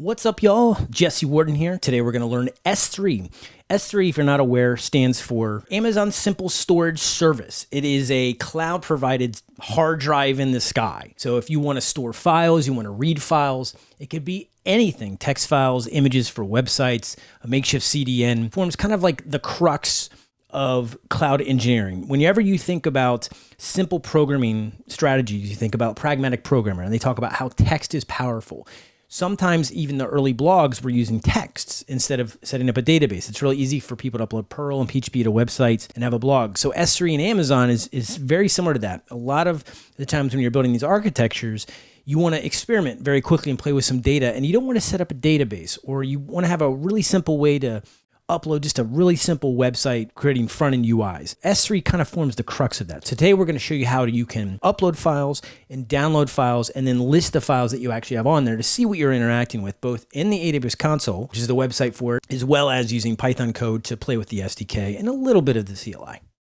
What's up, y'all? Jesse Warden here. Today we're going to learn S3. S3, if you're not aware, stands for Amazon Simple Storage Service. It is a cloud provided hard drive in the sky. So if you want to store files, you want to read files, it could be anything text files, images for websites, a makeshift CDN forms kind of like the crux of cloud engineering. Whenever you think about simple programming strategies, you think about pragmatic programmer, and they talk about how text is powerful. Sometimes even the early blogs were using texts instead of setting up a database. It's really easy for people to upload Perl and PHP to websites and have a blog. So S3 and Amazon is, is very similar to that. A lot of the times when you're building these architectures, you want to experiment very quickly and play with some data and you don't want to set up a database or you want to have a really simple way to upload just a really simple website creating front end UIs. S3 kind of forms the crux of that. Today we're going to show you how you can upload files and download files and then list the files that you actually have on there to see what you're interacting with both in the AWS console, which is the website for it, as well as using Python code to play with the SDK and a little bit of the CLI.